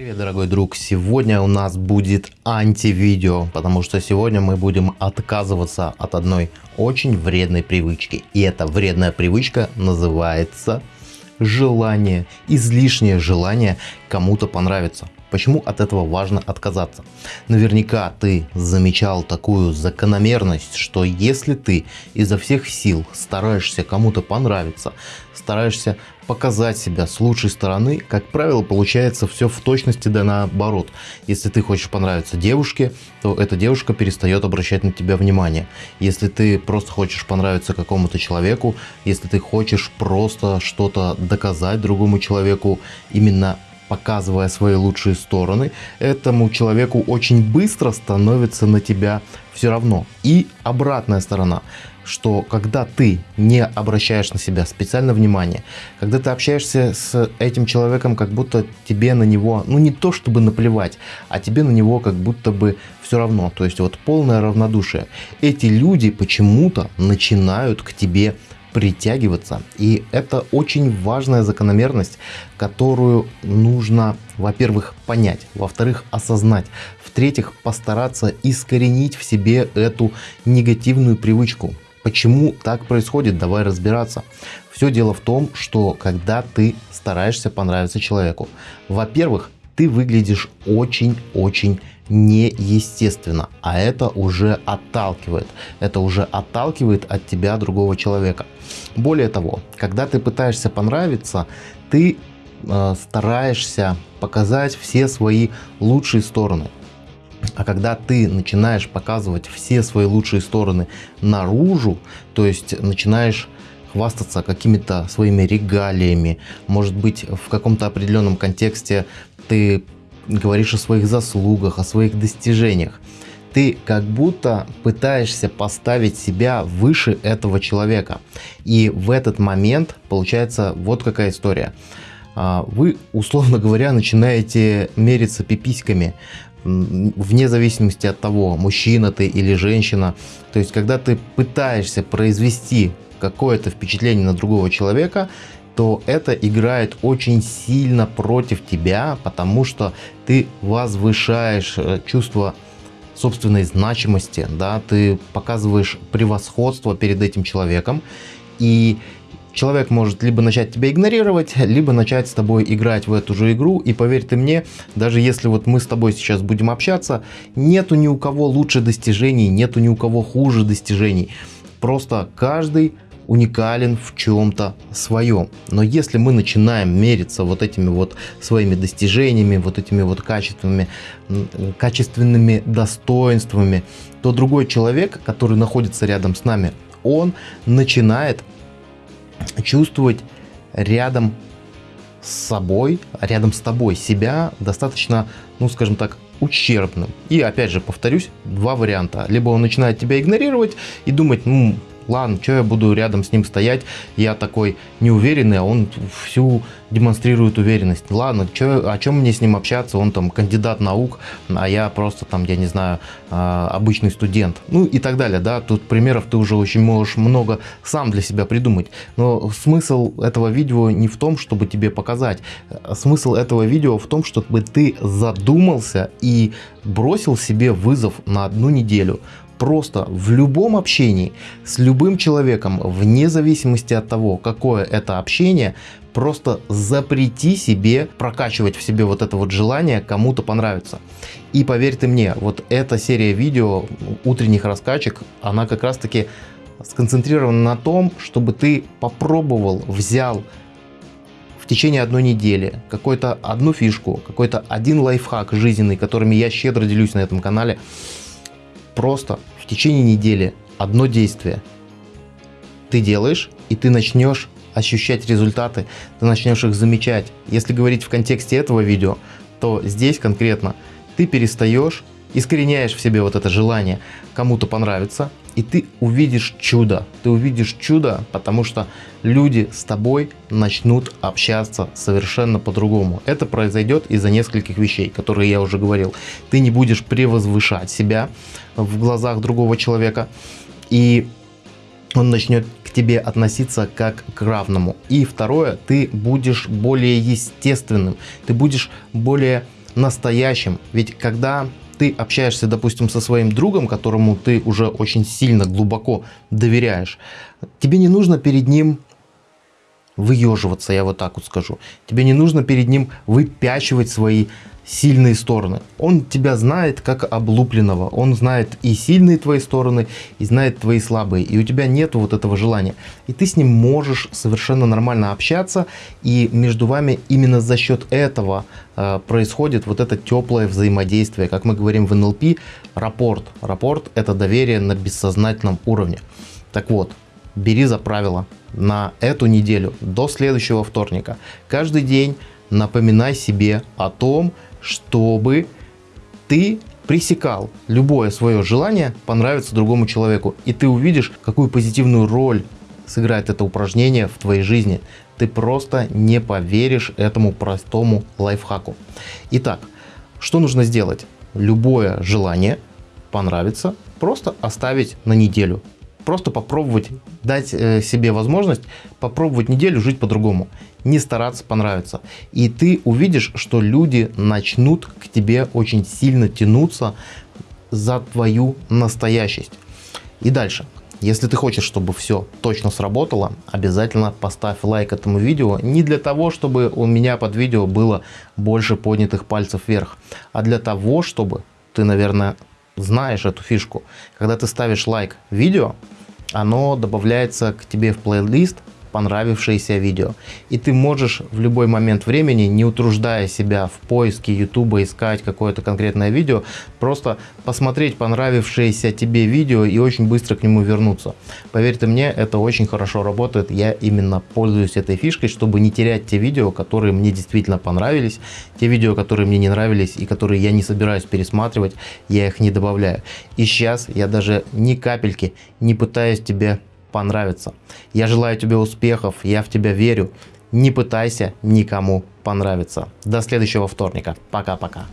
Привет, дорогой друг! Сегодня у нас будет антивидео, потому что сегодня мы будем отказываться от одной очень вредной привычки. И эта вредная привычка называется желание, излишнее желание кому-то понравиться. Почему от этого важно отказаться? Наверняка ты замечал такую закономерность, что если ты изо всех сил стараешься кому-то понравиться, стараешься показать себя с лучшей стороны, как правило, получается все в точности да наоборот. Если ты хочешь понравиться девушке, то эта девушка перестает обращать на тебя внимание. Если ты просто хочешь понравиться какому-то человеку, если ты хочешь просто что-то доказать другому человеку, именно показывая свои лучшие стороны, этому человеку очень быстро становится на тебя все равно. И обратная сторона, что когда ты не обращаешь на себя специально внимание, когда ты общаешься с этим человеком, как будто тебе на него, ну не то чтобы наплевать, а тебе на него как будто бы все равно, то есть вот полное равнодушие. Эти люди почему-то начинают к тебе притягиваться. И это очень важная закономерность, которую нужно, во-первых, понять, во-вторых, осознать, в-третьих, постараться искоренить в себе эту негативную привычку. Почему так происходит? Давай разбираться. Все дело в том, что когда ты стараешься понравиться человеку, во-первых, ты выглядишь очень-очень неестественно, а это уже отталкивает. Это уже отталкивает от тебя другого человека. Более того, когда ты пытаешься понравиться, ты э, стараешься показать все свои лучшие стороны. А когда ты начинаешь показывать все свои лучшие стороны наружу, то есть начинаешь хвастаться какими-то своими регалиями, может быть в каком-то определенном контексте ты говоришь о своих заслугах, о своих достижениях. Ты как будто пытаешься поставить себя выше этого человека. И в этот момент получается вот какая история. А, вы, условно говоря, начинаете мериться пиписьками вне зависимости от того, мужчина ты или женщина. То есть, когда ты пытаешься произвести какое-то впечатление на другого человека, то это играет очень сильно против тебя, потому что ты возвышаешь э, чувство собственной значимости, да, ты показываешь превосходство перед этим человеком, и человек может либо начать тебя игнорировать, либо начать с тобой играть в эту же игру. И поверь ты мне, даже если вот мы с тобой сейчас будем общаться, нету ни у кого лучше достижений, нету ни у кого хуже достижений. Просто каждый уникален в чем-то своем. Но если мы начинаем мериться вот этими вот своими достижениями, вот этими вот качественными, качественными достоинствами, то другой человек, который находится рядом с нами, он начинает чувствовать рядом с собой, рядом с тобой себя достаточно, ну скажем так, ущербным. И опять же, повторюсь, два варианта. Либо он начинает тебя игнорировать и думать, ну, ладно, что я буду рядом с ним стоять, я такой неуверенный, а он всю демонстрирует уверенность. Ладно, чё, о чем мне с ним общаться, он там кандидат наук, а я просто там, я не знаю, а, обычный студент. Ну и так далее, да, тут примеров ты уже очень можешь много сам для себя придумать. Но смысл этого видео не в том, чтобы тебе показать. Смысл этого видео в том, чтобы ты задумался и бросил себе вызов на одну неделю просто в любом общении с любым человеком, вне зависимости от того, какое это общение, просто запрети себе прокачивать в себе вот это вот желание кому-то понравиться. И поверь ты мне, вот эта серия видео утренних раскачек, она как раз таки сконцентрирована на том, чтобы ты попробовал, взял в течение одной недели какую-то одну фишку, какой-то один лайфхак жизненный, которыми я щедро делюсь на этом канале, просто в течение недели одно действие ты делаешь, и ты начнешь ощущать результаты, ты начнешь их замечать. Если говорить в контексте этого видео, то здесь конкретно ты перестаешь, искореняешь в себе вот это желание кому-то понравиться, и ты увидишь чудо. Ты увидишь чудо, потому что люди с тобой начнут общаться совершенно по-другому. Это произойдет из-за нескольких вещей, которые я уже говорил. Ты не будешь превозвышать себя в глазах другого человека, и он начнет к тебе относиться как к равному. И второе, ты будешь более естественным, ты будешь более настоящим. Ведь когда ты общаешься, допустим, со своим другом, которому ты уже очень сильно, глубоко доверяешь, тебе не нужно перед ним выеживаться, я вот так вот скажу. Тебе не нужно перед ним выпячивать свои сильные стороны. Он тебя знает как облупленного. Он знает и сильные твои стороны, и знает твои слабые. И у тебя нет вот этого желания. И ты с ним можешь совершенно нормально общаться. И между вами именно за счет этого э, происходит вот это теплое взаимодействие. Как мы говорим в НЛП, рапорт. Рапорт это доверие на бессознательном уровне. Так вот, бери за правило на эту неделю до следующего вторника. Каждый день напоминай себе о том, чтобы ты пресекал любое свое желание понравиться другому человеку. И ты увидишь, какую позитивную роль сыграет это упражнение в твоей жизни. Ты просто не поверишь этому простому лайфхаку. Итак, что нужно сделать? Любое желание понравится, просто оставить на неделю просто попробовать, дать э, себе возможность попробовать неделю жить по-другому, не стараться понравиться. И ты увидишь, что люди начнут к тебе очень сильно тянуться за твою настоящесть. И дальше. Если ты хочешь, чтобы все точно сработало, обязательно поставь лайк этому видео. Не для того, чтобы у меня под видео было больше поднятых пальцев вверх, а для того, чтобы ты, наверное, знаешь эту фишку. Когда ты ставишь лайк видео, оно добавляется к тебе в плейлист понравившееся видео. И ты можешь в любой момент времени, не утруждая себя в поиске YouTube, искать какое-то конкретное видео, просто посмотреть понравившееся тебе видео и очень быстро к нему вернуться. Поверьте мне, это очень хорошо работает. Я именно пользуюсь этой фишкой, чтобы не терять те видео, которые мне действительно понравились. Те видео, которые мне не нравились и которые я не собираюсь пересматривать, я их не добавляю. И сейчас я даже ни капельки не пытаюсь тебе понравится. Я желаю тебе успехов, я в тебя верю. Не пытайся никому понравиться. До следующего вторника. Пока-пока.